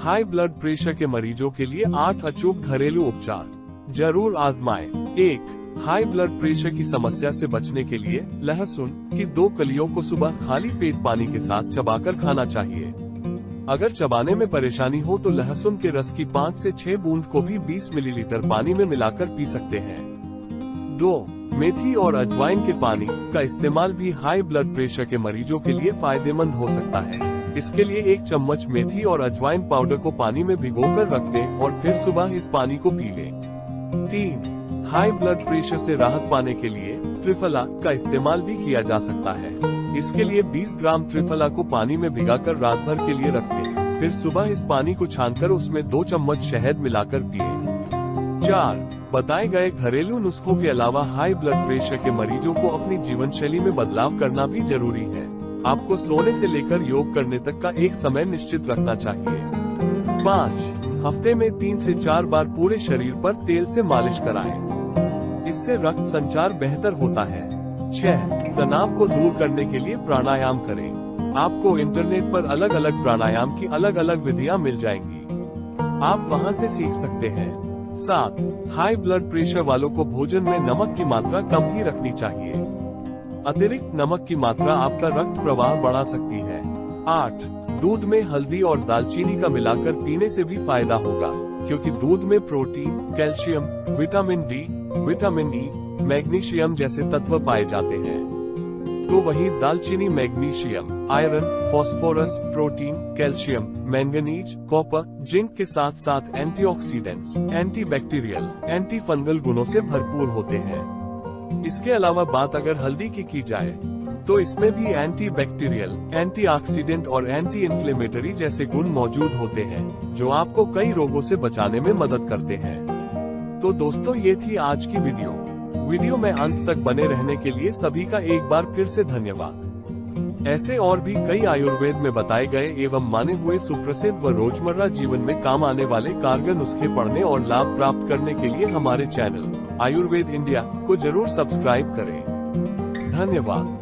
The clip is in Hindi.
हाई ब्लड प्रेशर के मरीजों के लिए आठ अचूक घरेलू उपचार। ज़रूर आजमाए। एक, हाई ब्लड प्रेशर की समस्या से बचने के लिए लहसुन की दो कलियों को सुबह खाली पेट पानी के साथ चबाकर खाना चाहिए। अगर चबाने में परेशानी हो तो लहसुन के रस की पाँच से छह बूंद को भी 20 मिलीलीटर पानी में मिलाकर पी सकते हैं। दो, मेथी और अजवाइन के पानी का इस्तेमाल भी हाई ब्लड प्रेशर के मरीजों के लिए फ़ायदेमंद हो सकता है। इसके लिए एक चम्मच मेथी और अजवाइन पाउडर को पानी में भिगोकर रख दें और फिर सुबह इस पानी को पी लें। तीन हाई ब्लड प्रेशर से राहत पाने के लिए त्रिफला का इस्तेमाल भी किया जा सकता है। इसके लिए 20 ग्राम त्रिफला को पानी में भिगाकर रात भर के लिए रख दें फिर सुबह इस पानी को छानकर उसमें दो चम्मच शहद मिलाकर पिए। चार, बताए गए घरेलू नुस्खों के अलावा हाई ब्लड प्रेशर के मरीजों को अपनी जीवन शैली में बदलाव करना भी ज़रूरी है। आपको सोने से लेकर योग करने तक का एक समय निश्चित रखना चाहिए। पाँच, हफ़्ते में तीन से चार बार पूरे शरीर पर तेल से मालिश कराएँ। इससे रक्त संचार बेहतर होता है। छह, तनाव को दूर करने के लिए प्राणायाम करें। आपको इंटरनेट पर अलग अलग प्राणायाम की अलग अलग विधियाँ मिल जाएँगी। आप वहाँ से सीख सकते हैं। सात हाई ब्लड प्रेशर वालों को भोजन में नमक की मात्रा कम ही रखनी चाहिए। अतिरिक्त नमक की मात्रा आपका रक्त प्रवाह बढ़ा सकती है। आठ दूध में हल्दी और दालचीनी का मिलाकर पीने से भी फ़ायदा होगा क्योंकि दूध में protein calcium vitamin D vitamin E magnesium जैसे तत्व पाए जाते हैं। तो वही दालचीनी magnesium iron phosphorus protein calcium manganese copper zinc के साथ साथ एंटीऑक्सीडेंट्स, एंटीबैक्टीरियल, एंटी फंगल गुणों से भरपूर होते हैं। इसके अलावा बात अगर हल्दी की की जाए तो इसमें भी एंटी बैक्टीरियल एंटीऑक्सीडेंट और एंटी इन्फ्लेमेटरी जैसे गुण मौजूद होते हैं, जो आपको कई रोगों से बचाने में मदद करते हैं। तो दोस्तों, ये थी आज की वीडियो। वीडियो में अंत तक बने रहने के लिए सभी का एक बार फिर से धन्यवाद। ऐसे और भी कई आयुर्वेद में बताए गए एवं माने हुए सुप्रसिद्ध व रोज़मर्रा जीवन में काम आने वाले कारगर नुस्खे पढ़ने और लाभ प्राप्त करने के लिए हमारे चैनल आयुर्वेद इंडिया को ज़रूर सब्सक्राइब करें। धन्यवाद।